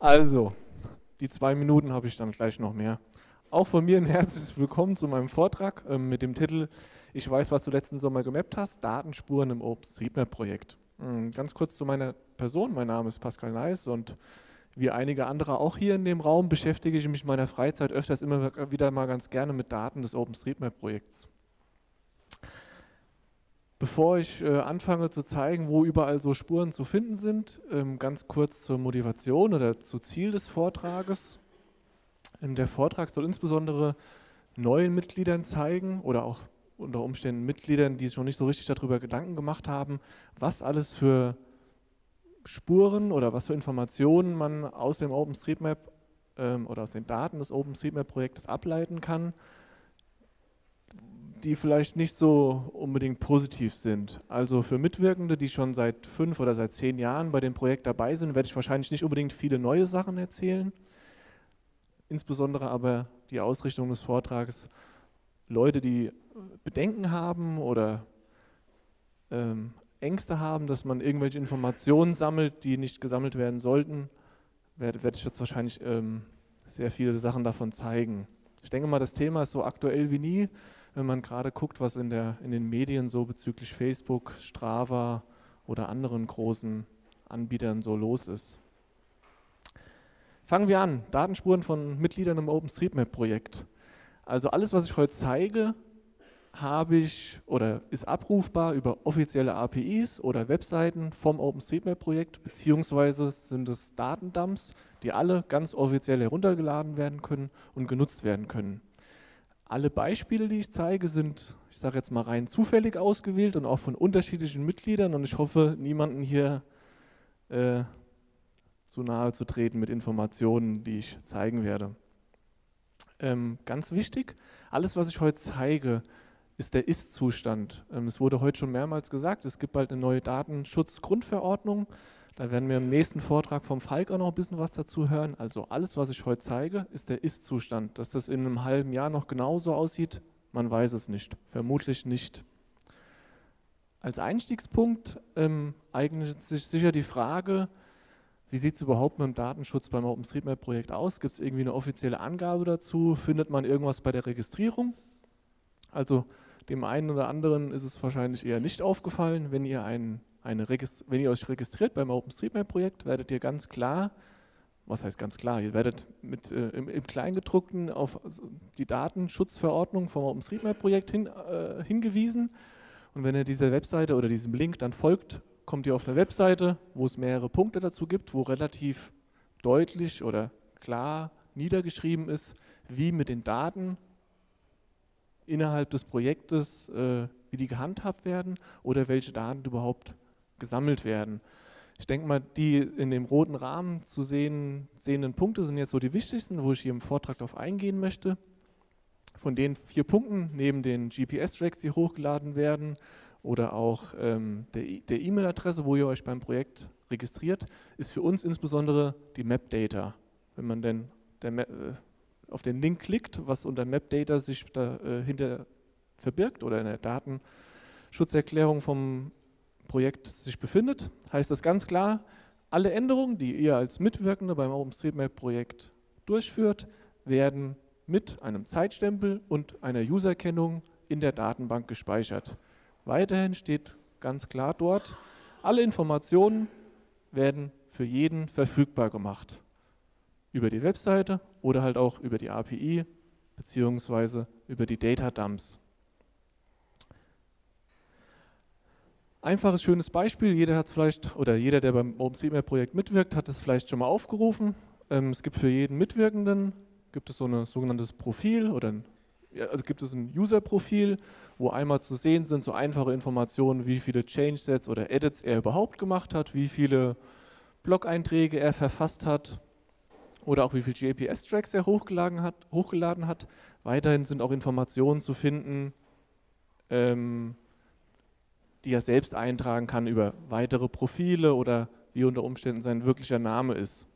Also, die zwei Minuten habe ich dann gleich noch mehr. Auch von mir ein herzliches Willkommen zu meinem Vortrag äh, mit dem Titel Ich weiß, was du letzten Sommer gemappt hast, Datenspuren im OpenStreetMap-Projekt. Ähm, ganz kurz zu meiner Person, mein Name ist Pascal Neis und wie einige andere auch hier in dem Raum beschäftige ich mich in meiner Freizeit öfters immer wieder mal ganz gerne mit Daten des OpenStreetMap-Projekts. Bevor ich äh, anfange zu zeigen, wo überall so Spuren zu finden sind, ähm, ganz kurz zur Motivation oder zu Ziel des Vortrages. Ähm, der Vortrag soll insbesondere neuen Mitgliedern zeigen oder auch unter Umständen Mitgliedern, die sich noch nicht so richtig darüber Gedanken gemacht haben, was alles für Spuren oder was für Informationen man aus dem OpenStreetMap ähm, oder aus den Daten des OpenStreetMap-Projektes ableiten kann die vielleicht nicht so unbedingt positiv sind. Also für Mitwirkende, die schon seit fünf oder seit zehn Jahren bei dem Projekt dabei sind, werde ich wahrscheinlich nicht unbedingt viele neue Sachen erzählen. Insbesondere aber die Ausrichtung des Vortrages, Leute, die Bedenken haben oder ähm, Ängste haben, dass man irgendwelche Informationen sammelt, die nicht gesammelt werden sollten, werde, werde ich jetzt wahrscheinlich ähm, sehr viele Sachen davon zeigen. Ich denke mal, das Thema ist so aktuell wie nie wenn man gerade guckt, was in, der, in den Medien so bezüglich Facebook, Strava oder anderen großen Anbietern so los ist. Fangen wir an, Datenspuren von Mitgliedern im OpenStreetMap-Projekt. Also alles, was ich heute zeige, habe ich oder ist abrufbar über offizielle APIs oder Webseiten vom OpenStreetMap-Projekt, beziehungsweise sind es Datendumps, die alle ganz offiziell heruntergeladen werden können und genutzt werden können. Alle Beispiele, die ich zeige, sind, ich sage jetzt mal rein zufällig ausgewählt und auch von unterschiedlichen Mitgliedern und ich hoffe, niemanden hier äh, zu nahe zu treten mit Informationen, die ich zeigen werde. Ähm, ganz wichtig, alles, was ich heute zeige, ist der Ist-Zustand. Ähm, es wurde heute schon mehrmals gesagt, es gibt bald eine neue Datenschutzgrundverordnung. Da werden wir im nächsten Vortrag vom Falk auch noch ein bisschen was dazu hören. Also alles, was ich heute zeige, ist der Ist-Zustand. Dass das in einem halben Jahr noch genauso aussieht, man weiß es nicht. Vermutlich nicht. Als Einstiegspunkt ähm, eignet sich sicher die Frage, wie sieht es überhaupt mit dem Datenschutz beim OpenStreetMap-Projekt aus? Gibt es irgendwie eine offizielle Angabe dazu? Findet man irgendwas bei der Registrierung? Also dem einen oder anderen ist es wahrscheinlich eher nicht aufgefallen, wenn ihr einen eine wenn ihr euch registriert beim OpenStreetMap-Projekt, werdet ihr ganz klar, was heißt ganz klar, ihr werdet mit, äh, im, im, Kleingedruckten auf die Datenschutzverordnung vom OpenStreetMap-Projekt hin, äh, hingewiesen. Und wenn ihr dieser Webseite oder diesem Link dann folgt, kommt ihr auf eine Webseite, wo es mehrere Punkte dazu gibt, wo relativ deutlich oder klar niedergeschrieben ist, wie mit den Daten innerhalb des Projektes, äh, wie die gehandhabt werden oder welche Daten überhaupt gesammelt werden. Ich denke mal, die in dem roten Rahmen zu sehen, sehenden Punkte sind jetzt so die wichtigsten, wo ich hier im Vortrag darauf eingehen möchte. Von den vier Punkten, neben den GPS-Tracks, die hochgeladen werden, oder auch ähm, der E-Mail-Adresse, wo ihr euch beim Projekt registriert, ist für uns insbesondere die Map-Data. Wenn man denn äh, auf den Link klickt, was unter Map-Data sich dahinter äh, verbirgt oder in der Datenschutzerklärung vom Projekt sich befindet, heißt das ganz klar, alle Änderungen, die ihr als Mitwirkende beim OpenStreetMap-Projekt durchführt, werden mit einem Zeitstempel und einer Userkennung in der Datenbank gespeichert. Weiterhin steht ganz klar dort, alle Informationen werden für jeden verfügbar gemacht. Über die Webseite oder halt auch über die API beziehungsweise über die Data Dumps. Einfaches, schönes Beispiel, jeder hat es vielleicht, oder jeder, der beim OpenStreetMap-Projekt mitwirkt, hat es vielleicht schon mal aufgerufen. Ähm, es gibt für jeden Mitwirkenden, gibt es so ein sogenanntes Profil oder ein, also gibt es ein User-Profil, wo einmal zu sehen sind so einfache Informationen, wie viele Change-Sets oder Edits er überhaupt gemacht hat, wie viele Blog-Einträge er verfasst hat oder auch wie viele JPS-Tracks er hochgeladen hat, hochgeladen hat. Weiterhin sind auch Informationen zu finden, ähm, die er selbst eintragen kann über weitere Profile oder wie unter Umständen sein wirklicher Name ist.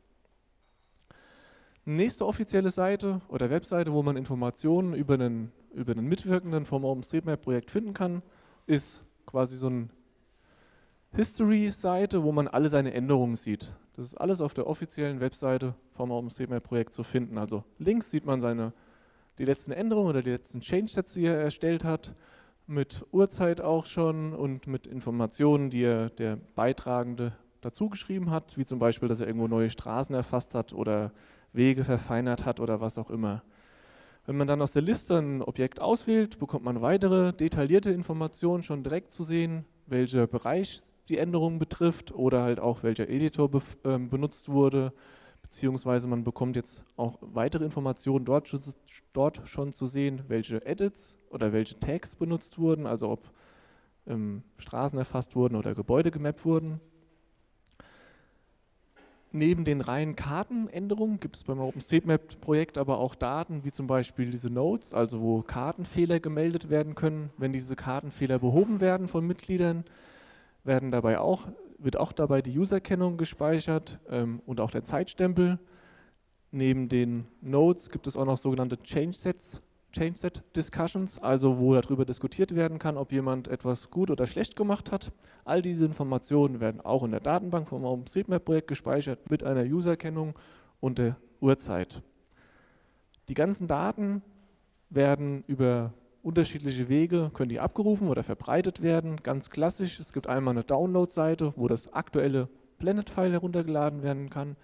Nächste offizielle Seite oder Webseite, wo man Informationen über einen, über einen Mitwirkenden vom OpenStreetMap-Projekt finden kann, ist quasi so eine History-Seite, wo man alle seine Änderungen sieht. Das ist alles auf der offiziellen Webseite vom OpenStreetMap-Projekt zu finden. Also links sieht man seine, die letzten Änderungen oder die letzten Change-Sets, die er erstellt hat, mit Uhrzeit auch schon und mit Informationen, die er der Beitragende dazu geschrieben hat, wie zum Beispiel, dass er irgendwo neue Straßen erfasst hat oder Wege verfeinert hat oder was auch immer. Wenn man dann aus der Liste ein Objekt auswählt, bekommt man weitere detaillierte Informationen schon direkt zu sehen, welcher Bereich die Änderung betrifft oder halt auch welcher Editor be äh, benutzt wurde, beziehungsweise man bekommt jetzt auch weitere Informationen dort, dort schon zu sehen, welche Edits oder welche Tags benutzt wurden, also ob ähm, Straßen erfasst wurden oder Gebäude gemappt wurden. Neben den reinen Kartenänderungen gibt es beim OpenStreetMap-Projekt aber auch Daten, wie zum Beispiel diese Nodes, also wo Kartenfehler gemeldet werden können. Wenn diese Kartenfehler behoben werden von Mitgliedern, werden dabei auch, wird auch dabei die Userkennung gespeichert ähm, und auch der Zeitstempel. Neben den Nodes gibt es auch noch sogenannte Change Sets, Change Set Discussions, also wo darüber diskutiert werden kann, ob jemand etwas gut oder schlecht gemacht hat. All diese Informationen werden auch in der Datenbank vom OpenStreetMap-Projekt gespeichert mit einer Userkennung und der Uhrzeit. Die ganzen Daten werden über unterschiedliche Wege, können die abgerufen oder verbreitet werden. Ganz klassisch, es gibt einmal eine Download-Seite, wo das aktuelle Planet-File heruntergeladen werden kann.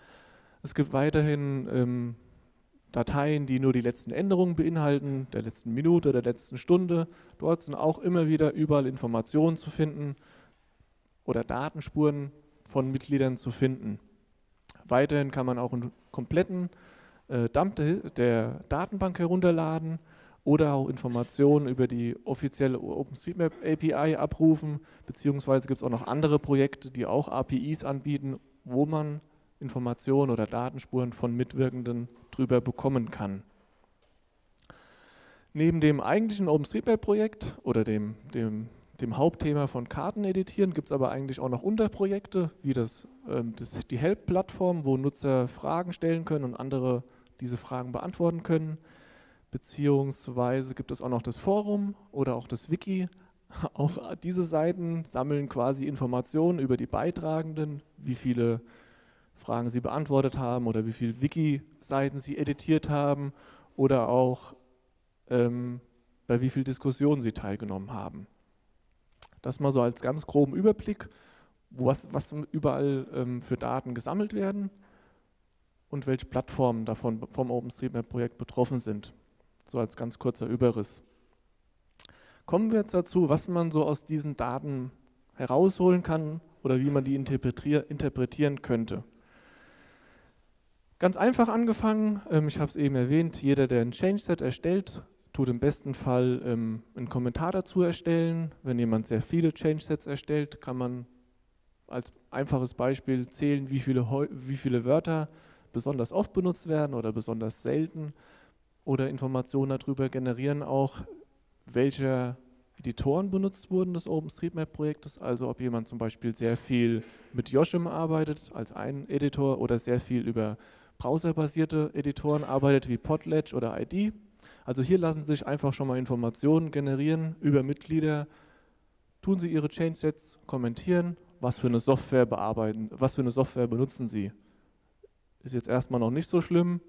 Es gibt weiterhin ähm, Dateien, die nur die letzten Änderungen beinhalten, der letzten Minute, der letzten Stunde. Dort sind auch immer wieder überall Informationen zu finden oder Datenspuren von Mitgliedern zu finden. Weiterhin kann man auch einen kompletten äh, Dump der Datenbank herunterladen oder auch Informationen über die offizielle OpenStreetMap API abrufen, beziehungsweise gibt es auch noch andere Projekte, die auch APIs anbieten, wo man Informationen oder Datenspuren von Mitwirkenden drüber bekommen kann. Neben dem eigentlichen OpenStreetMap-Projekt oder dem, dem, dem, Hauptthema von Karten editieren gibt es aber eigentlich auch noch Unterprojekte, wie das, ähm, das die Help-Plattform, wo Nutzer Fragen stellen können und andere diese Fragen beantworten können. Beziehungsweise gibt es auch noch das Forum oder auch das Wiki. Auch diese Seiten sammeln quasi Informationen über die Beitragenden, wie viele Fragen Sie beantwortet haben oder wie viele Wiki-Seiten Sie editiert haben oder auch ähm, bei wie vielen Diskussionen Sie teilgenommen haben. Das mal so als ganz groben Überblick, was, was überall ähm, für Daten gesammelt werden und welche Plattformen davon vom OpenStreetMap-Projekt betroffen sind. So als ganz kurzer Überriss. Kommen wir jetzt dazu, was man so aus diesen Daten herausholen kann oder wie man die interpretieren könnte. Ganz einfach angefangen, ähm, ich habe es eben erwähnt, jeder, der ein Change-Set erstellt, tut im besten Fall ähm, einen Kommentar dazu erstellen. Wenn jemand sehr viele Change-Sets erstellt, kann man als einfaches Beispiel zählen, wie viele, wie viele Wörter besonders oft benutzt werden oder besonders selten oder Informationen darüber generieren auch, welche Editoren benutzt wurden des OpenStreetMap-Projektes, also ob jemand zum Beispiel sehr viel mit Yoshim arbeitet als ein Editor oder sehr viel über browserbasierte Editoren arbeitet wie Podledge oder ID. Also hier lassen sich einfach schon mal Informationen generieren über Mitglieder. Tun Sie Ihre Change-Sets, kommentieren, was für eine Software bearbeiten, was für eine Software benutzen Sie. Ist jetzt erstmal noch nicht so schlimm,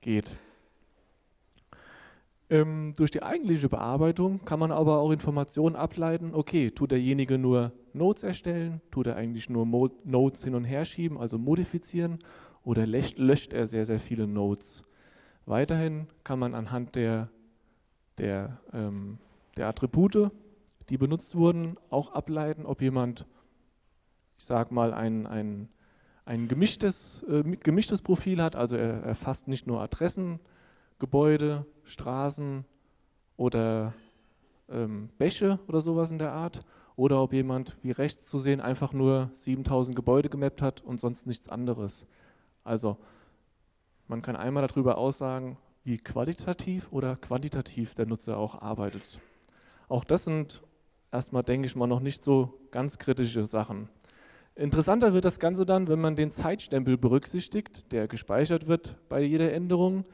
geht. Ähm, durch die eigentliche Bearbeitung kann man aber auch Informationen ableiten, okay, tut derjenige nur Nodes erstellen, tut er eigentlich nur Nodes hin und her schieben, also modifizieren oder löscht er sehr, sehr viele Nodes. Weiterhin kann man anhand der, der, ähm, der Attribute, die benutzt wurden, auch ableiten, ob jemand, ich sage mal, ein, ein, ein gemischtes, äh, gemischtes Profil hat, also er erfasst nicht nur Adressen, Gebäude, Straßen oder ähm, Bäche oder sowas in der Art, oder ob jemand, wie rechts zu sehen, einfach nur 7000 Gebäude gemappt hat und sonst nichts anderes. Also man kann einmal darüber aussagen, wie qualitativ oder quantitativ der Nutzer auch arbeitet. Auch das sind erstmal, denke ich mal, noch nicht so ganz kritische Sachen. Interessanter wird das Ganze dann, wenn man den Zeitstempel berücksichtigt, der gespeichert wird bei jeder Änderung.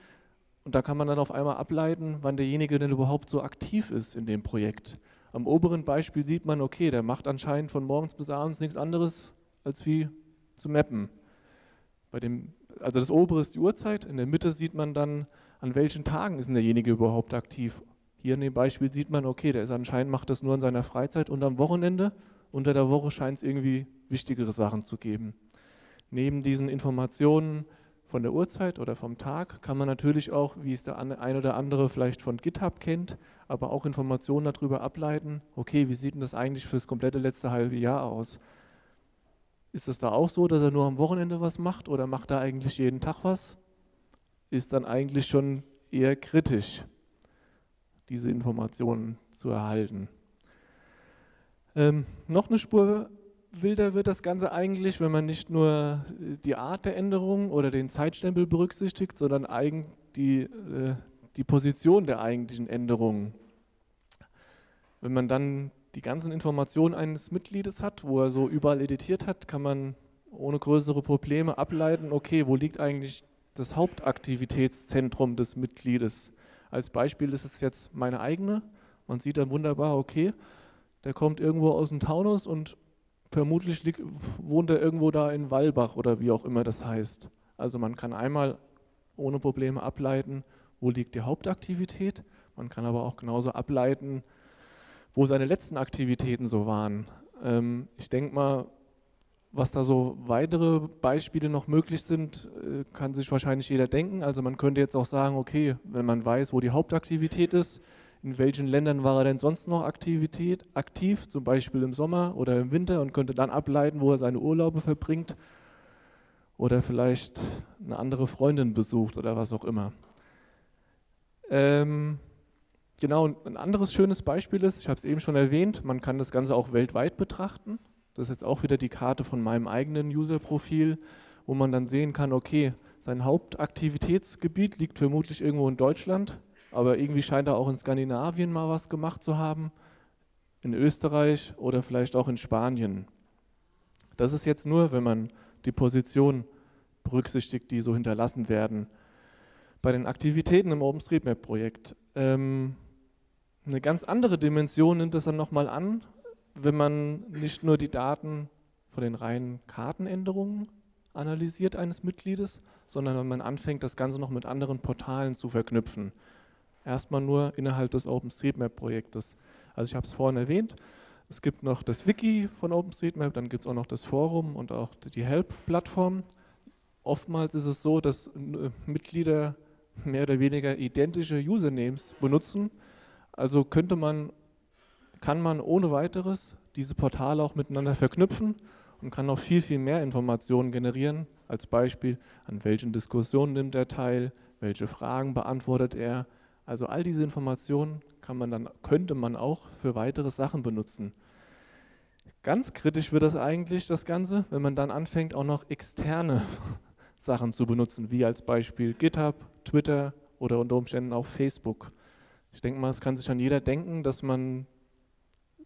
Und da kann man dann auf einmal ableiten, wann derjenige denn überhaupt so aktiv ist in dem Projekt. Am oberen Beispiel sieht man, okay, der macht anscheinend von morgens bis abends nichts anderes, als wie zu mappen. Bei dem, also das obere ist die Uhrzeit, in der Mitte sieht man dann, an welchen Tagen ist denn derjenige überhaupt aktiv. Hier in dem Beispiel sieht man, okay, der ist anscheinend macht das nur in seiner Freizeit und am Wochenende. Unter der Woche scheint es irgendwie wichtigere Sachen zu geben. Neben diesen Informationen von der Uhrzeit oder vom Tag kann man natürlich auch, wie es der ein oder andere vielleicht von GitHub kennt, aber auch Informationen darüber ableiten, okay, wie sieht denn das eigentlich für das komplette letzte halbe Jahr aus? Ist es da auch so, dass er nur am Wochenende was macht oder macht er eigentlich jeden Tag was? Ist dann eigentlich schon eher kritisch, diese Informationen zu erhalten. Ähm, noch eine Spur wilder wird das Ganze eigentlich, wenn man nicht nur die Art der Änderung oder den Zeitstempel berücksichtigt, sondern die, äh, die Position der eigentlichen Änderungen. Wenn man dann die ganzen Informationen eines Mitgliedes hat, wo er so überall editiert hat, kann man ohne größere Probleme ableiten, okay, wo liegt eigentlich das Hauptaktivitätszentrum des Mitgliedes. Als Beispiel ist es jetzt meine eigene. Man sieht dann wunderbar, okay, der kommt irgendwo aus dem Taunus und vermutlich liegt, wohnt er irgendwo da in Wallbach oder wie auch immer das heißt. Also man kann einmal ohne Probleme ableiten, wo liegt die Hauptaktivität. Man kann aber auch genauso ableiten, wo seine letzten Aktivitäten so waren. Ähm, ich denke mal, was da so weitere Beispiele noch möglich sind, äh, kann sich wahrscheinlich jeder denken. Also man könnte jetzt auch sagen, okay, wenn man weiß, wo die Hauptaktivität ist, in welchen Ländern war er denn sonst noch Aktivität, aktiv, zum Beispiel im Sommer oder im Winter und könnte dann ableiten, wo er seine Urlaube verbringt oder vielleicht eine andere Freundin besucht oder was auch immer. Ähm, Genau, ein anderes schönes Beispiel ist, ich habe es eben schon erwähnt, man kann das Ganze auch weltweit betrachten. Das ist jetzt auch wieder die Karte von meinem eigenen User-Profil, wo man dann sehen kann, okay, sein Hauptaktivitätsgebiet liegt vermutlich irgendwo in Deutschland, aber irgendwie scheint er auch in Skandinavien mal was gemacht zu haben, in Österreich oder vielleicht auch in Spanien. Das ist jetzt nur, wenn man die Position berücksichtigt, die so hinterlassen werden. Bei den Aktivitäten im OpenStreetMap-Projekt ähm, eine ganz andere Dimension nimmt es dann nochmal an, wenn man nicht nur die Daten von den reinen Kartenänderungen analysiert eines Mitgliedes, sondern wenn man anfängt, das Ganze noch mit anderen Portalen zu verknüpfen. Erstmal nur innerhalb des OpenStreetMap-Projektes. Also ich habe es vorhin erwähnt, es gibt noch das Wiki von OpenStreetMap, dann gibt es auch noch das Forum und auch die Help-Plattform. Oftmals ist es so, dass äh, Mitglieder mehr oder weniger identische Usernames benutzen, also könnte man, kann man ohne weiteres diese Portale auch miteinander verknüpfen und kann noch viel, viel mehr Informationen generieren. Als Beispiel, an welchen Diskussionen nimmt er teil, welche Fragen beantwortet er. Also all diese Informationen kann man dann, könnte man auch für weitere Sachen benutzen. Ganz kritisch wird das eigentlich, das Ganze, wenn man dann anfängt, auch noch externe Sachen zu benutzen, wie als Beispiel GitHub, Twitter oder unter Umständen auch Facebook. Ich denke mal, es kann sich an jeder denken, dass man,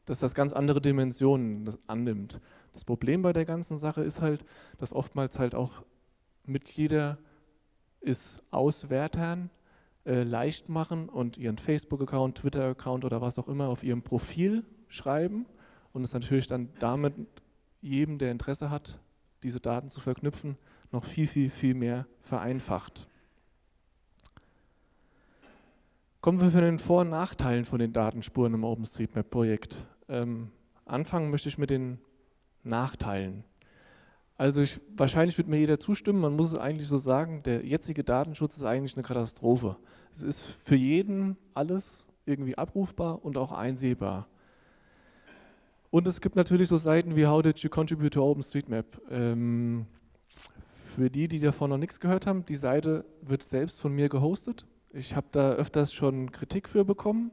dass das ganz andere Dimensionen annimmt. Das Problem bei der ganzen Sache ist halt, dass oftmals halt auch Mitglieder es Auswertern äh, leicht machen und ihren Facebook-Account, Twitter-Account oder was auch immer auf ihrem Profil schreiben und es natürlich dann damit jedem, der Interesse hat, diese Daten zu verknüpfen, noch viel, viel, viel mehr vereinfacht. Kommen wir zu den Vor- und Nachteilen von den Datenspuren im OpenStreetMap-Projekt. Ähm, anfangen möchte ich mit den Nachteilen. Also ich, wahrscheinlich wird mir jeder zustimmen, man muss es eigentlich so sagen, der jetzige Datenschutz ist eigentlich eine Katastrophe. Es ist für jeden alles irgendwie abrufbar und auch einsehbar. Und es gibt natürlich so Seiten wie How did you contribute to OpenStreetMap? Ähm, für die, die davon noch nichts gehört haben, die Seite wird selbst von mir gehostet. Ich habe da öfters schon Kritik für bekommen.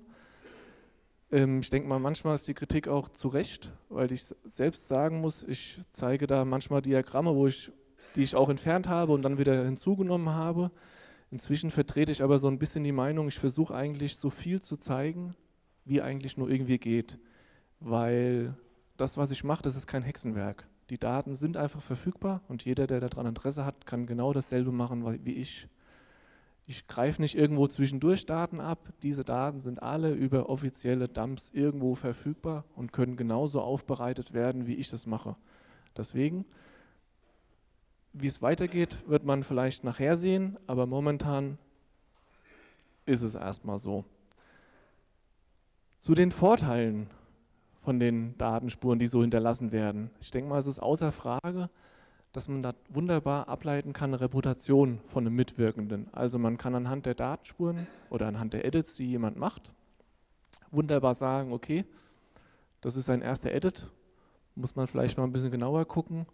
Ähm, ich denke mal, manchmal ist die Kritik auch zu Recht, weil ich selbst sagen muss, ich zeige da manchmal Diagramme, wo ich, die ich auch entfernt habe und dann wieder hinzugenommen habe. Inzwischen vertrete ich aber so ein bisschen die Meinung, ich versuche eigentlich so viel zu zeigen, wie eigentlich nur irgendwie geht. Weil das, was ich mache, das ist kein Hexenwerk. Die Daten sind einfach verfügbar und jeder, der daran Interesse hat, kann genau dasselbe machen wie ich. Ich greife nicht irgendwo zwischendurch Daten ab. Diese Daten sind alle über offizielle Dumps irgendwo verfügbar und können genauso aufbereitet werden, wie ich das mache. Deswegen Wie es weitergeht, wird man vielleicht nachher sehen, aber momentan ist es erstmal so. Zu den Vorteilen von den Datenspuren, die so hinterlassen werden. Ich denke mal, es ist außer Frage, dass man da wunderbar ableiten kann, Reputation von einem Mitwirkenden. Also man kann anhand der Datenspuren oder anhand der Edits, die jemand macht, wunderbar sagen, okay, das ist ein erster Edit, muss man vielleicht mal ein bisschen genauer gucken,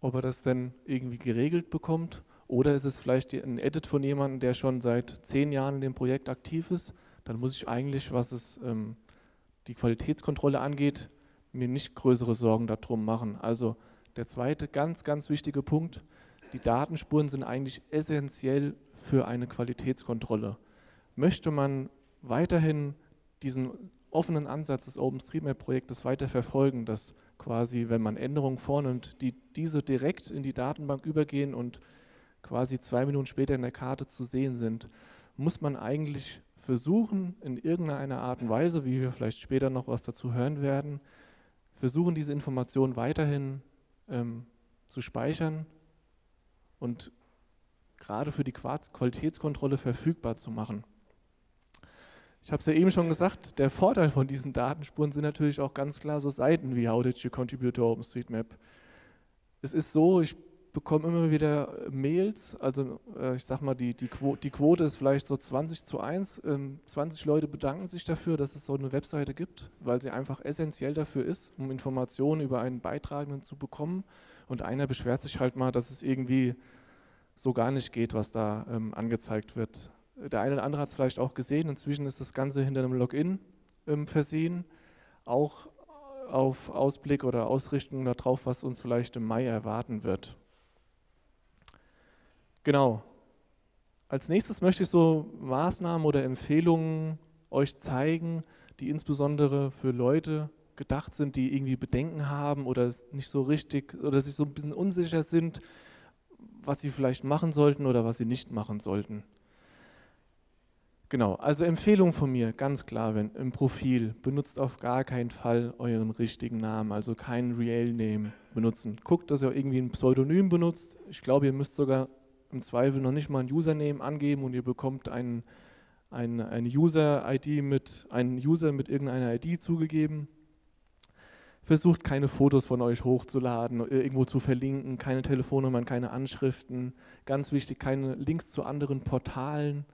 ob er das denn irgendwie geregelt bekommt oder ist es vielleicht ein Edit von jemandem, der schon seit zehn Jahren in dem Projekt aktiv ist, dann muss ich eigentlich, was es ähm, die Qualitätskontrolle angeht, mir nicht größere Sorgen darum machen. Also der zweite ganz, ganz wichtige Punkt, die Datenspuren sind eigentlich essentiell für eine Qualitätskontrolle. Möchte man weiterhin diesen offenen Ansatz des OpenStreetMap-Projektes weiter verfolgen, dass quasi, wenn man Änderungen vornimmt, die diese direkt in die Datenbank übergehen und quasi zwei Minuten später in der Karte zu sehen sind, muss man eigentlich versuchen, in irgendeiner Art und Weise, wie wir vielleicht später noch was dazu hören werden, versuchen, diese Informationen weiterhin ähm, zu speichern und gerade für die Qualitätskontrolle verfügbar zu machen. Ich habe es ja eben schon gesagt, der Vorteil von diesen Datenspuren sind natürlich auch ganz klar so Seiten wie How did you contribute to OpenStreetMap? Es ist so, ich bekomme immer wieder äh, Mails, also äh, ich sag mal, die, die, Quote, die, Quote ist vielleicht so 20 zu 1. Ähm, 20 Leute bedanken sich dafür, dass es so eine Webseite gibt, weil sie einfach essentiell dafür ist, um Informationen über einen Beitragenden zu bekommen. Und einer beschwert sich halt mal, dass es irgendwie so gar nicht geht, was da ähm, angezeigt wird. Der eine oder andere hat es vielleicht auch gesehen, inzwischen ist das Ganze hinter einem Login ähm, versehen, auch auf Ausblick oder Ausrichtung darauf, was uns vielleicht im Mai erwarten wird. Genau. Als nächstes möchte ich so Maßnahmen oder Empfehlungen euch zeigen, die insbesondere für Leute gedacht sind, die irgendwie Bedenken haben oder nicht so richtig oder sich so ein bisschen unsicher sind, was sie vielleicht machen sollten oder was sie nicht machen sollten. Genau, also Empfehlung von mir, ganz klar, wenn im Profil benutzt auf gar keinen Fall euren richtigen Namen, also keinen Real Name benutzen. Guckt, dass ihr irgendwie ein Pseudonym benutzt. Ich glaube, ihr müsst sogar im Zweifel noch nicht mal ein Username angeben und ihr bekommt einen, ein, eine User-ID mit, einen User mit irgendeiner ID zugegeben. Versucht keine Fotos von euch hochzuladen, irgendwo zu verlinken, keine Telefonnummern, keine Anschriften. Ganz wichtig, keine Links zu anderen Portalen.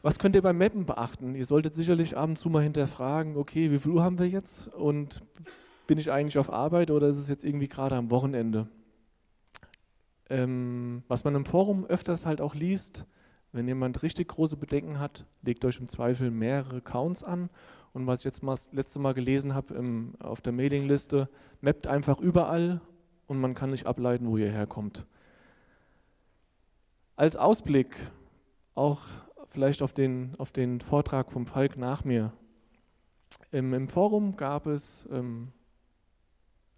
Was könnt ihr beim Mappen beachten? Ihr solltet sicherlich ab und zu mal hinterfragen, okay, wie viel Uhr haben wir jetzt und bin ich eigentlich auf Arbeit oder ist es jetzt irgendwie gerade am Wochenende? Ähm, was man im Forum öfters halt auch liest, wenn jemand richtig große Bedenken hat, legt euch im Zweifel mehrere Accounts an. Und was ich jetzt mal das letzte Mal gelesen habe im, auf der Mailingliste, mappt einfach überall und man kann nicht ableiten, wo ihr herkommt. Als Ausblick auch vielleicht auf den, auf den Vortrag vom Falk nach mir. Im, im Forum gab es ähm,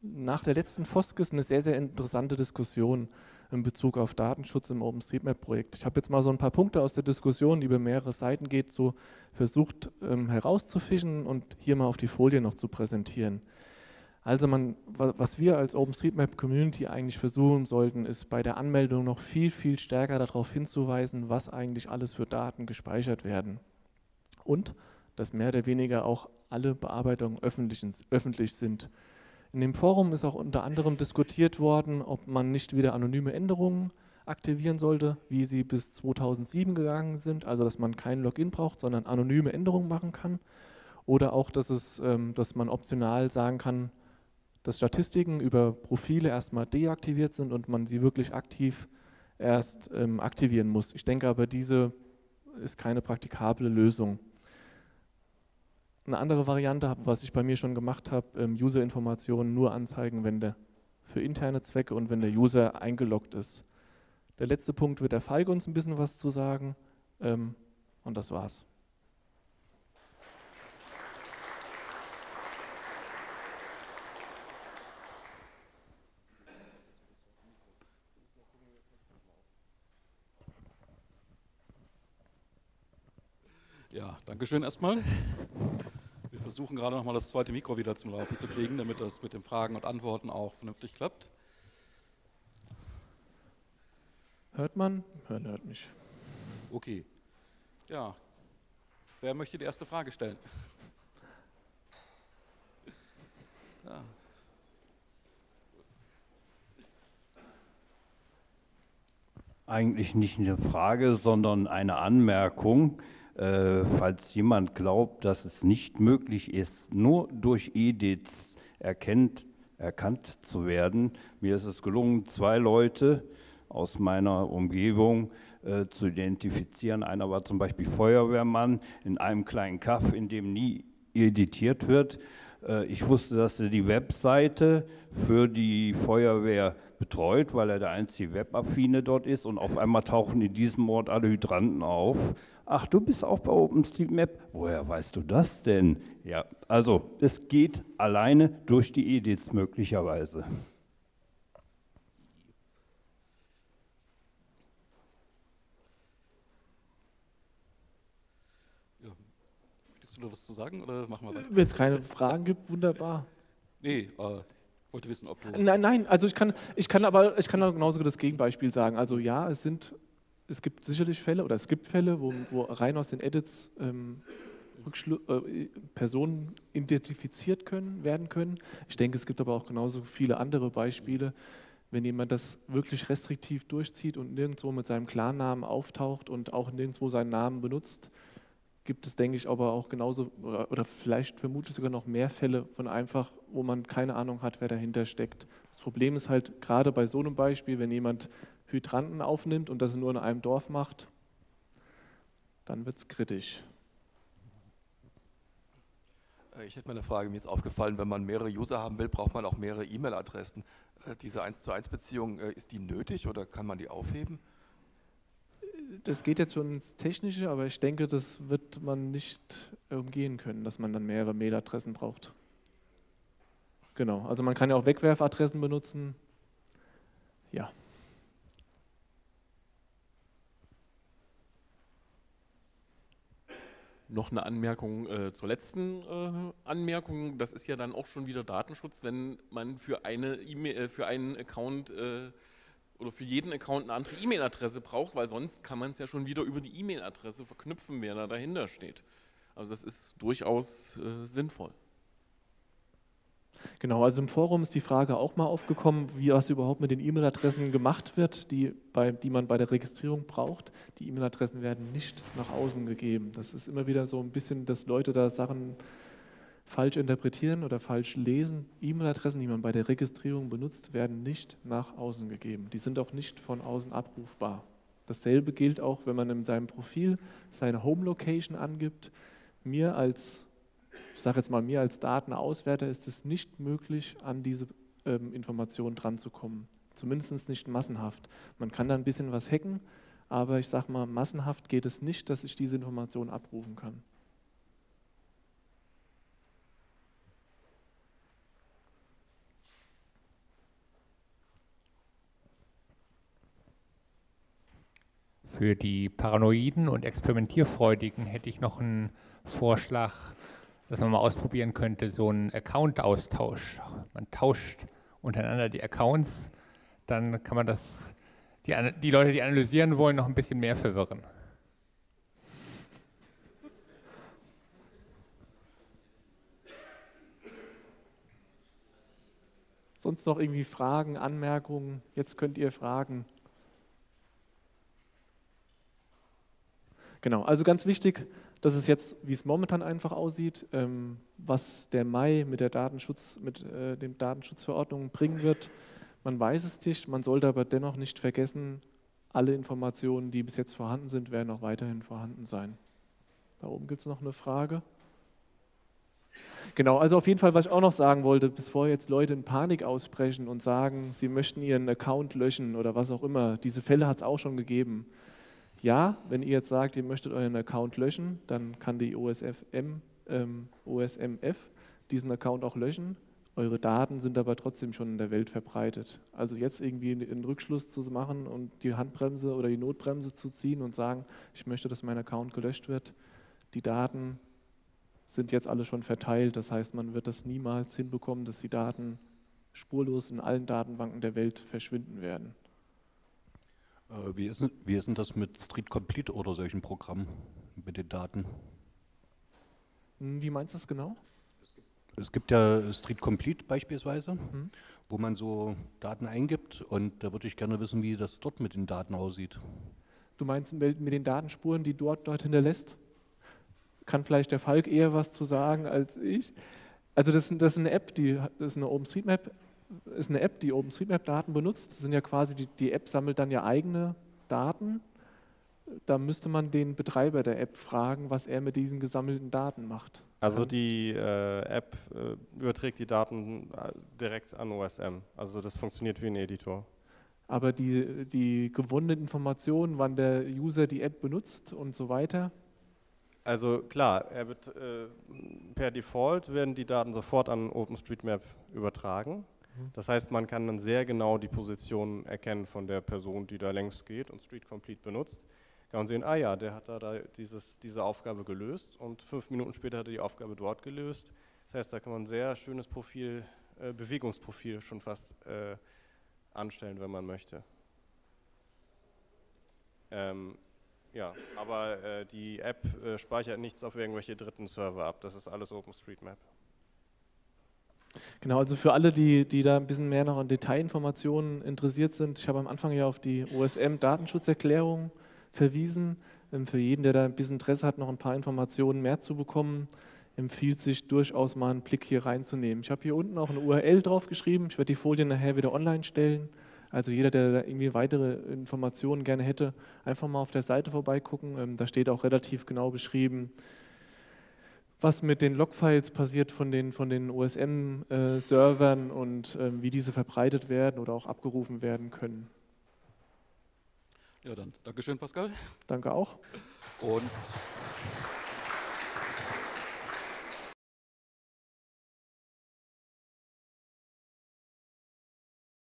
nach der letzten Foskis eine sehr, sehr interessante Diskussion in Bezug auf Datenschutz im OpenStreetMap-Projekt. Ich habe jetzt mal so ein paar Punkte aus der Diskussion, die über mehrere Seiten geht, so versucht ähm, herauszufischen und hier mal auf die Folie noch zu präsentieren. Also man, was wir als OpenStreetMap-Community eigentlich versuchen sollten, ist bei der Anmeldung noch viel, viel stärker darauf hinzuweisen, was eigentlich alles für Daten gespeichert werden. Und dass mehr oder weniger auch alle Bearbeitungen öffentlich, öffentlich sind. In dem Forum ist auch unter anderem diskutiert worden, ob man nicht wieder anonyme Änderungen aktivieren sollte, wie sie bis 2007 gegangen sind, also dass man kein Login braucht, sondern anonyme Änderungen machen kann. Oder auch, dass, es, ähm, dass man optional sagen kann, dass Statistiken über Profile erstmal deaktiviert sind und man sie wirklich aktiv erst ähm, aktivieren muss. Ich denke aber, diese ist keine praktikable Lösung. Eine andere Variante, was ich bei mir schon gemacht habe, ähm, User-Informationen nur anzeigen, wenn der für interne Zwecke und wenn der User eingeloggt ist. Der letzte Punkt wird der Falk uns ein bisschen was zu sagen ähm, und das war's. Ja, danke schön erstmal versuchen gerade noch mal das zweite Mikro wieder zum Laufen zu kriegen, damit das mit den Fragen und Antworten auch vernünftig klappt. Hört man? Hören hört mich. Okay. Ja. Wer möchte die erste Frage stellen? Ja. Eigentlich nicht eine Frage, sondern eine Anmerkung. Äh, falls jemand glaubt, dass es nicht möglich ist, nur durch Edits erkennt, erkannt zu werden. Mir ist es gelungen, zwei Leute aus meiner Umgebung äh, zu identifizieren. Einer war zum Beispiel Feuerwehrmann in einem kleinen Kaff, in dem nie editiert wird. Äh, ich wusste, dass er die Webseite für die Feuerwehr betreut, weil er der einzige Webaffine dort ist und auf einmal tauchen in diesem Ort alle Hydranten auf. Ach, du bist auch bei OpenStreetMap? Woher weißt du das denn? Ja, also es geht alleine durch die Edits möglicherweise. ja. Willst du noch was zu sagen oder machen wir weiter? Wenn es keine Fragen gibt, wunderbar. Nee, äh, wollte wissen, ob du. Nein, nein, also ich kann, ich kann aber ich kann genauso das Gegenbeispiel sagen. Also ja, es sind, es gibt sicherlich Fälle oder es gibt Fälle, wo, wo rein aus den Edits ähm, äh, Personen identifiziert können, werden können. Ich denke, es gibt aber auch genauso viele andere Beispiele, wenn jemand das wirklich restriktiv durchzieht und nirgendwo mit seinem Klarnamen auftaucht und auch nirgendwo seinen Namen benutzt, gibt es, denke ich, aber auch genauso oder, oder vielleicht vermutlich sogar noch mehr Fälle von einfach, wo man keine Ahnung hat, wer dahinter steckt. Das Problem ist halt gerade bei so einem Beispiel, wenn jemand Hydranten aufnimmt und das nur in einem Dorf macht, dann wird es kritisch. Äh, ich hätte mal eine Frage, mir ist aufgefallen, wenn man mehrere User haben will, braucht man auch mehrere E-Mail-Adressen. Äh, diese 1 zu 1 Beziehung, äh, ist die nötig oder kann man die aufheben? Das geht jetzt schon ins Technische, aber ich denke, das wird man nicht umgehen können, dass man dann mehrere Mailadressen braucht. Genau, also man kann ja auch Wegwerfadressen benutzen. Ja. Noch eine Anmerkung äh, zur letzten äh, Anmerkung. Das ist ja dann auch schon wieder Datenschutz, wenn man für, eine e äh, für einen Account äh, oder für jeden Account eine andere E-Mail-Adresse braucht, weil sonst kann man es ja schon wieder über die E-Mail-Adresse verknüpfen, wer da dahinter steht. Also das ist durchaus äh, sinnvoll. Genau, also im Forum ist die Frage auch mal aufgekommen, wie was überhaupt mit den E-Mail-Adressen gemacht wird, die, bei, die man bei der Registrierung braucht. Die E-Mail-Adressen werden nicht nach außen gegeben. Das ist immer wieder so ein bisschen, dass Leute da Sachen falsch interpretieren oder falsch lesen. E-Mail-Adressen, die man bei der Registrierung benutzt, werden nicht nach außen gegeben. Die sind auch nicht von außen abrufbar. Dasselbe gilt auch, wenn man in seinem Profil seine Home-Location angibt. Mir als ich sage jetzt mal, mir als Datenauswerter ist es nicht möglich, an diese ähm, Informationen dranzukommen. Zumindest nicht massenhaft. Man kann da ein bisschen was hacken, aber ich sage mal, massenhaft geht es nicht, dass ich diese Informationen abrufen kann. Für die Paranoiden und Experimentierfreudigen hätte ich noch einen Vorschlag dass man mal ausprobieren könnte, so einen Account-Austausch. Man tauscht untereinander die Accounts, dann kann man das, die, die Leute, die analysieren wollen, noch ein bisschen mehr verwirren. Sonst noch irgendwie Fragen, Anmerkungen? Jetzt könnt ihr fragen. Genau, also ganz wichtig, das ist jetzt, wie es momentan einfach aussieht, ähm, was der Mai mit der Datenschutz, mit äh, dem Datenschutzverordnung bringen wird. Man weiß es nicht, man sollte aber dennoch nicht vergessen, alle Informationen, die bis jetzt vorhanden sind, werden auch weiterhin vorhanden sein. Da oben gibt es noch eine Frage. Genau, also auf jeden Fall, was ich auch noch sagen wollte, bevor jetzt Leute in Panik ausbrechen und sagen, sie möchten ihren Account löschen oder was auch immer, diese Fälle hat es auch schon gegeben. Ja, wenn ihr jetzt sagt, ihr möchtet euren Account löschen, dann kann die OSFM, ähm, OSMF diesen Account auch löschen. Eure Daten sind aber trotzdem schon in der Welt verbreitet. Also jetzt irgendwie einen Rückschluss zu machen und die Handbremse oder die Notbremse zu ziehen und sagen, ich möchte, dass mein Account gelöscht wird, die Daten sind jetzt alle schon verteilt. Das heißt, man wird das niemals hinbekommen, dass die Daten spurlos in allen Datenbanken der Welt verschwinden werden. Äh, Wie ist, denn- wie ist denn das mit Street Complete oder solchen Programmen mit den Daten? Hm, Wie meinst du das genau? Es gibt ja Street Complete beispielsweise, Mhm. wo man so Daten eingibt und da würde ich gerne wissen, wie das dort mit den Daten aussieht. Du meinst mit mit den Datenspuren, die dort, dort hinterlässt? Kann vielleicht der Falk eher was zu sagen als ich? Also das, das ist eine App, die das ist eine OpenStreetMap, ist eine App, die OpenStreetMap-Daten benutzt. Das sind ja quasi die, die App sammelt dann ja eigene Daten. Da müsste man den Betreiber der App fragen, was er mit diesen gesammelten Daten macht. Also die äh, App äh, überträgt die Daten äh, direkt an OSM. Also das funktioniert wie ein Editor. Aber die, die gewonnenen Informationen, wann der User die App benutzt und so weiter, Also klar, wird, äh, per Default werden die Daten sofort an OpenStreetMap übertragen. Das heißt, man kann dann sehr genau die Position erkennen von der Person, die da längs geht und Street Complete benutzt. Kann man sehen, ah ja, der hat da, da dieses, diese Aufgabe gelöst und fünf Minuten später hat er die Aufgabe dort gelöst. Das heißt, da kann man ein sehr schönes Profil, äh, Bewegungsprofil schon fast äh, anstellen, wenn man möchte. Ähm, ja, aber äh, die App äh, speichert nichts auf irgendwelche dritten Server ab. Das ist alles OpenStreetMap. Genau, also für alle, die, die da ein bisschen mehr noch an Detailinformationen interessiert sind, ich habe am Anfang ja auf die OSM-Datenschutzerklärung verwiesen. Ähm, Für jeden, der da ein bisschen Interesse hat, noch ein paar Informationen mehr zu bekommen, empfiehlt sich durchaus mal einen Blick hier reinzunehmen. Ich habe hier unten auch eine URL draufgeschrieben. Ich werde die Folien nachher wieder online stellen. Also jeder, der da irgendwie weitere Informationen gerne hätte, einfach mal auf der Seite vorbeigucken. Ähm, Da steht auch relativ genau beschrieben, was mit den Logfiles passiert von den, von den OSM-Servern und ähm, wie diese verbreitet werden oder auch abgerufen werden können. Ja, dann Dankeschön, Pascal. Danke auch. Und